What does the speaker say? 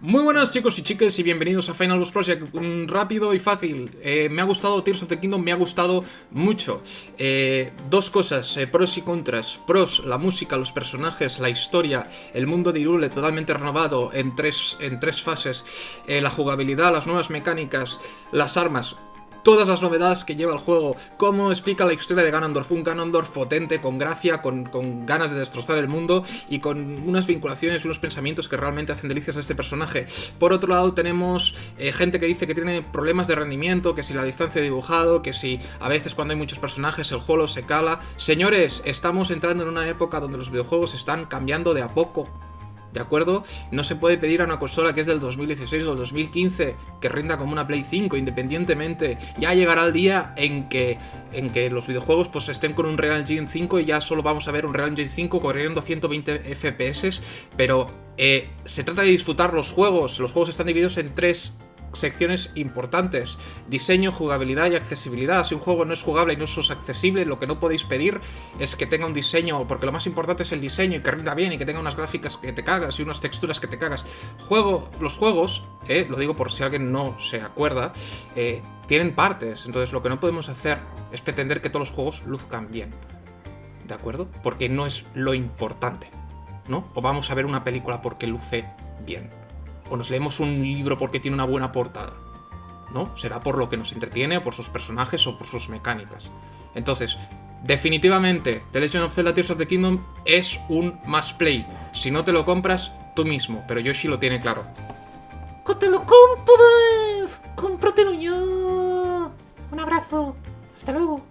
Muy buenas chicos y chicas y bienvenidos a Final Boss Project, Un rápido y fácil, eh, me ha gustado Tears of the Kingdom, me ha gustado mucho. Eh, Dos cosas, eh, pros y contras. Pros, la música, los personajes, la historia, el mundo de Irule totalmente renovado en tres, en tres fases. La jugabilidad, las nuevas mecánicas, las armas todas las novedades que lleva el juego, cómo explica la historia de Ganondorf, un Ganondorf potente, con gracia, con, ganas de destrozar el mundo y con unas vinculaciones, unos pensamientos que realmente hacen delicias a este personaje. Por otro lado tenemos eh, gente que dice que tiene problemas de rendimiento, que si la distancia de dibujado, que si a veces cuando hay muchos personajes el juego se cala. Señores, estamos entrando en una época donde los videojuegos están cambiando de a poco. ¿De acuerdo? No se puede pedir a una consola que es del 2016 o del 2015 que rinda como una Play 5 independientemente. Ya llegará el día en que, en que los videojuegos pues estén con un Real Engine 5 y ya solo vamos a ver un Real Engine 5 corriendo 120 FPS, pero eh, se trata de disfrutar los juegos. Los juegos están divididos en tres secciones importantes. Diseño, jugabilidad y accesibilidad. Si un juego no es jugable y no es accesible, lo que no podéis pedir es que tenga un diseño, porque lo más importante es el diseño y que rinda bien y que tenga unas gráficas que te cagas y unas texturas que te cagas. Juego, los juegos, eh, lo digo por si alguien no se acuerda, eh, tienen partes. Entonces lo que no podemos hacer es pretender que todos los juegos luzcan bien. ¿De acuerdo? Porque no es lo importante. ¿No? O vamos a ver una película porque luce bien o nos leemos un libro porque tiene una buena portada. ¿No? Será por lo que nos entretiene, o por sus personajes, o por sus mecánicas. Entonces, definitivamente, The Legend of Zelda Tears of the Kingdom es un must play. Si no te lo compras, tú mismo, pero Yoshi lo tiene claro. ¡Que te lo! ¡Cómpratelo ya! Un abrazo. Hasta luego.